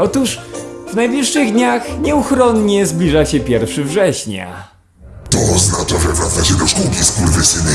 Otóż w najbliższych dniach nieuchronnie zbliża się 1 września. To oznacza, że wracacie do szkółki, skurwysyny.